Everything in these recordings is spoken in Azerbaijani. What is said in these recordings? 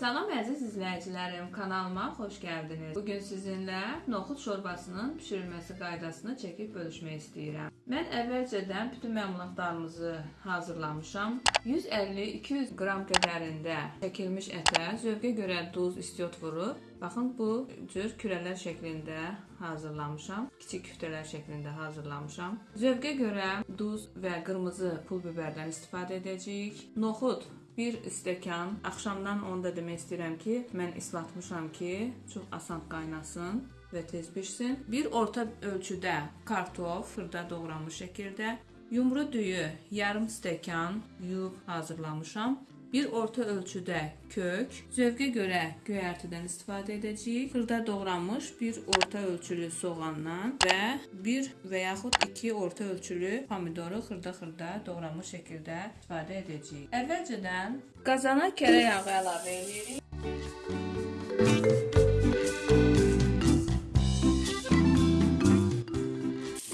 Salam əziz izləyicilərim, kanalıma xoş gəldiniz. Bu gün sizinlə noxud şorbasının bişirilməsi qaydasını çəkib bölüşmək istəyirəm. Mən əvvəlcədən bütün məlumatlarımızı hazırlamışam. 150-200 qram qədərində çəkilmiş ətə zövqə görə duz, istiot vurub, baxın bu cür kürələr şəklində hazırlamışam. Kiçik küftələr şəklində hazırlamışam. Zövqə görə duz və qırmızı pul biberdən istifadə edəcəyik. Noxud bir stəkan. Axşamdan onu da demək istəyirəm ki, mən islatmışam ki, çox asan qaynasın və tez bişsin. Bir orta ölçüdə kartof, xırda doğranmış şəkildə, yumru düyü yarım stəkan yuyub hazırlamışam. Bir orta ölçüdə kök, zövqə görə göyərtidən istifadə edəcəyik. Xırda doğranmış bir orta ölçülü soğandan və bir və yaxud iki orta ölçülü pomidoru xırda-xırda doğranmış şəkildə istifadə edəcəyik. Əvvəlcədən qazana kərə yağı əlavə edirik.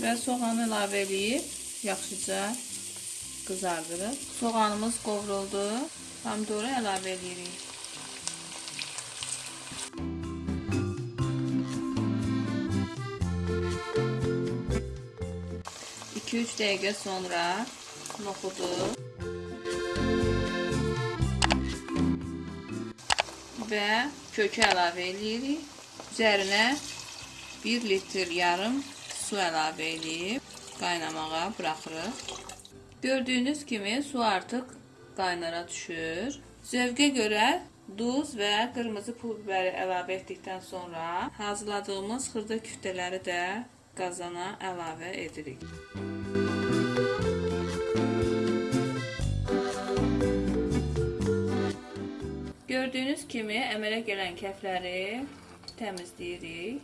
Və soğanı əlavə edib yaxşıca qızardırıb. Soğanımız qovruldu. Pomidoru əlavə edirik. İki üç dəqiqə sonra noxudu və kökü əlavə edirik. Üzərinə 1 litr yarım su əlavə edib qaynamağa buraxırıq. Gördüyünüz kimi su artıq qaynara düşür. Zövqə görə duz və qırmızı pul biberi əlavə etdikdən sonra hazırladığımız xırda küftələri də qazana əlavə edirik. Gördüyünüz kimi əmələ gələn kəfləri təmizləyirik.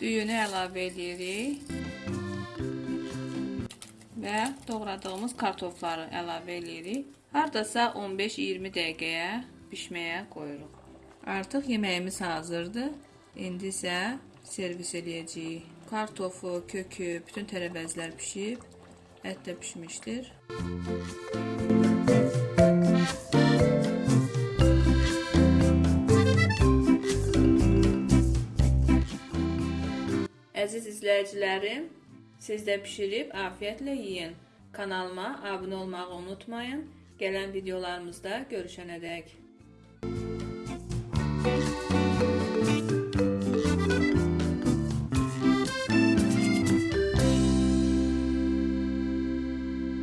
Düyünü əlavə edirik. Və doğradığımız kartofları əlavə edirik. Hardasa 15-20 dəqiqəyə bişməyə qoyuruq. Artıq yeməyimiz hazırdır. İndi isə servis edəcəyik. Kartofu, kökü, bütün tərəvəzlər pişib, ət də pişmişdir. Əziz izləyicilərim, Siz də bişirib afiyətlə yeyin. Kanalıma abunə olmağı unutmayın. Gələn videolarımızda görüşənədək. Müzik